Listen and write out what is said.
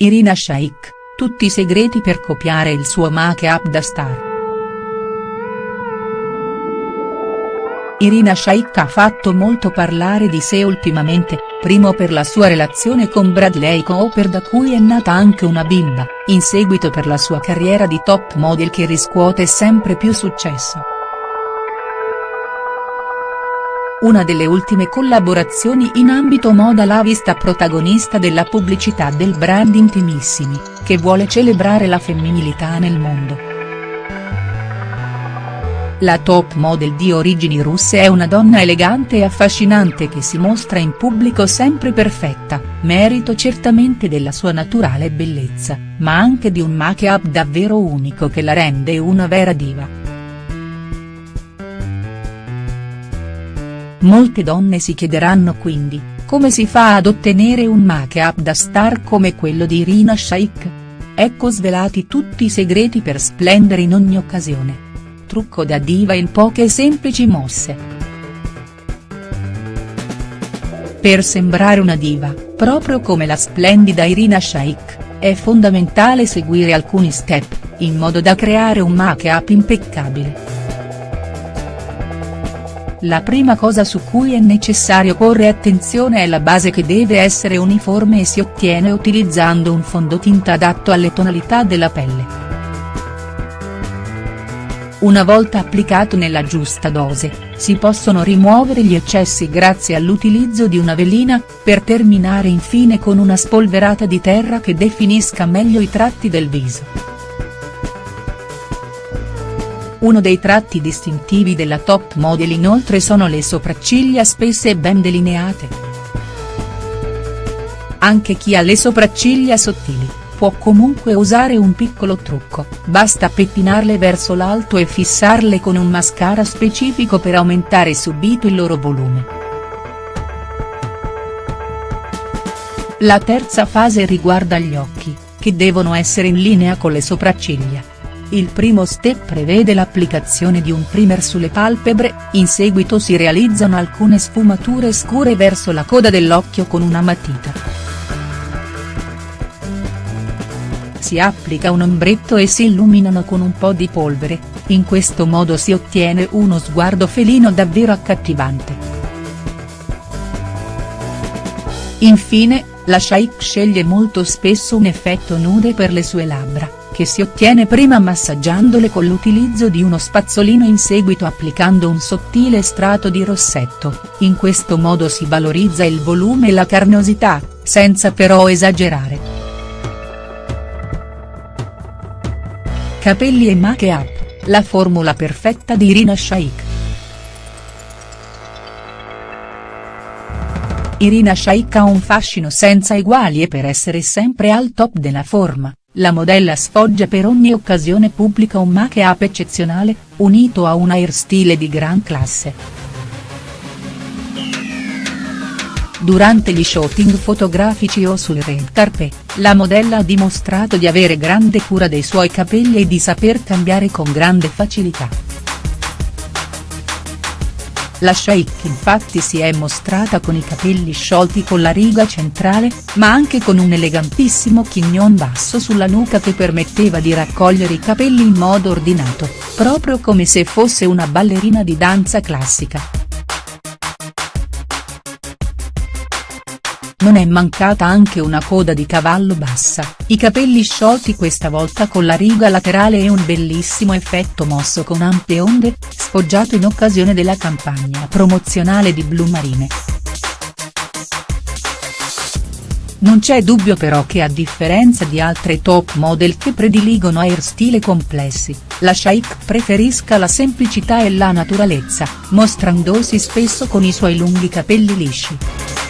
Irina Shayk, tutti i segreti per copiare il suo make-up da star. Irina Shayk ha fatto molto parlare di sé ultimamente, primo per la sua relazione con Bradley Cooper da cui è nata anche una bimba, in seguito per la sua carriera di top model che riscuote sempre più successo. Una delle ultime collaborazioni in ambito moda l'ha vista protagonista della pubblicità del brand Intimissimi, che vuole celebrare la femminilità nel mondo. La top model di origini russe è una donna elegante e affascinante che si mostra in pubblico sempre perfetta, merito certamente della sua naturale bellezza, ma anche di un make-up davvero unico che la rende una vera diva. Molte donne si chiederanno quindi, come si fa ad ottenere un make-up da star come quello di Irina Shayk? Ecco svelati tutti i segreti per splendere in ogni occasione. Trucco da diva in poche semplici mosse. Per sembrare una diva, proprio come la splendida Irina Shayk, è fondamentale seguire alcuni step, in modo da creare un make-up impeccabile. La prima cosa su cui è necessario porre attenzione è la base che deve essere uniforme e si ottiene utilizzando un fondotinta adatto alle tonalità della pelle. Una volta applicato nella giusta dose, si possono rimuovere gli eccessi grazie all'utilizzo di una velina, per terminare infine con una spolverata di terra che definisca meglio i tratti del viso. Uno dei tratti distintivi della top model inoltre sono le sopracciglia spesse e ben delineate. Anche chi ha le sopracciglia sottili, può comunque usare un piccolo trucco, basta pettinarle verso l'alto e fissarle con un mascara specifico per aumentare subito il loro volume. La terza fase riguarda gli occhi, che devono essere in linea con le sopracciglia. Il primo step prevede l'applicazione di un primer sulle palpebre, in seguito si realizzano alcune sfumature scure verso la coda dell'occhio con una matita. Si applica un ombretto e si illuminano con un po' di polvere, in questo modo si ottiene uno sguardo felino davvero accattivante. Infine, la Shaik sceglie molto spesso un effetto nude per le sue labbra che si ottiene prima massaggiandole con l'utilizzo di uno spazzolino in seguito applicando un sottile strato di rossetto, in questo modo si valorizza il volume e la carnosità, senza però esagerare. Capelli e make-up, la formula perfetta di Irina Shayk. Irina Shayk ha un fascino senza eguali e per essere sempre al top della forma, la modella sfoggia per ogni occasione pubblica un make-up eccezionale, unito a un hairstyle di gran classe. Durante gli shooting fotografici o sul red carpet, la modella ha dimostrato di avere grande cura dei suoi capelli e di saper cambiare con grande facilità. La Sheikh infatti si è mostrata con i capelli sciolti con la riga centrale, ma anche con un elegantissimo chignon basso sulla nuca che permetteva di raccogliere i capelli in modo ordinato, proprio come se fosse una ballerina di danza classica. Non è mancata anche una coda di cavallo bassa, i capelli sciolti questa volta con la riga laterale e un bellissimo effetto mosso con ampie onde, sfoggiato in occasione della campagna promozionale di Blue Marine. Non c'è dubbio però che a differenza di altre top model che prediligono hairstyle complessi, la Shaik preferisca la semplicità e la naturalezza, mostrandosi spesso con i suoi lunghi capelli lisci.